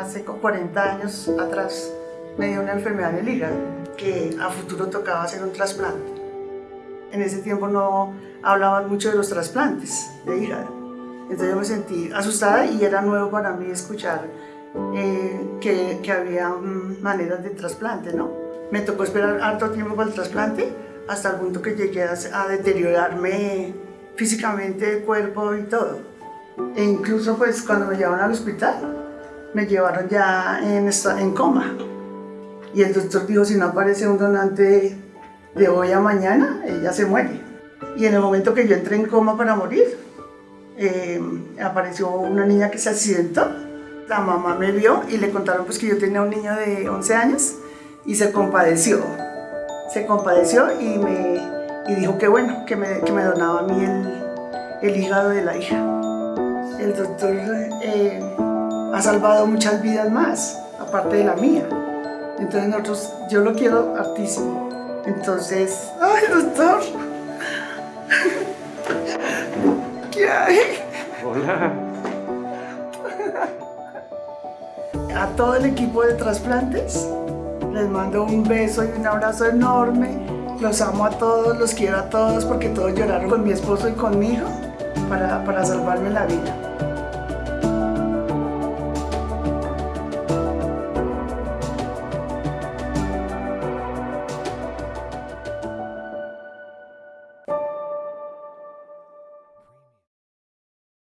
hace 40 años atrás me dio una enfermedad en el hígado que a futuro tocaba hacer un trasplante. En ese tiempo no hablaban mucho de los trasplantes de hígado. Entonces yo me sentí asustada y era nuevo para mí escuchar eh, que, que, había mm, maneras de trasplante, ¿no? Me tocó esperar harto tiempo para el trasplante hasta el punto que llegué a, a deteriorarme físicamente cuerpo y todo. E incluso pues cuando me llevaron al hospital, me llevaron ya en, en coma. Y el doctor dijo, si no aparece un donante de hoy a mañana, ella se muere. Y en el momento que yo entré en coma para morir, eh, apareció una niña que se accidentó. La mamá me vio y le contaron pues que yo tenía un niño de 11 años y se compadeció. Se compadeció y me y dijo que bueno, que me, que me donaba a mí el, el, hígado de la hija. El doctor eh, ha salvado muchas vidas más, aparte de la mía. Entonces nosotros, yo lo quiero hartísimo. Entonces, ay doctor, ¿qué hay? Hola. A todo el equipo de trasplantes les mando un beso y un abrazo enorme. Los amo a todos, los quiero a todos porque todos lloraron con mi esposo y conmigo para, para salvarme la vida.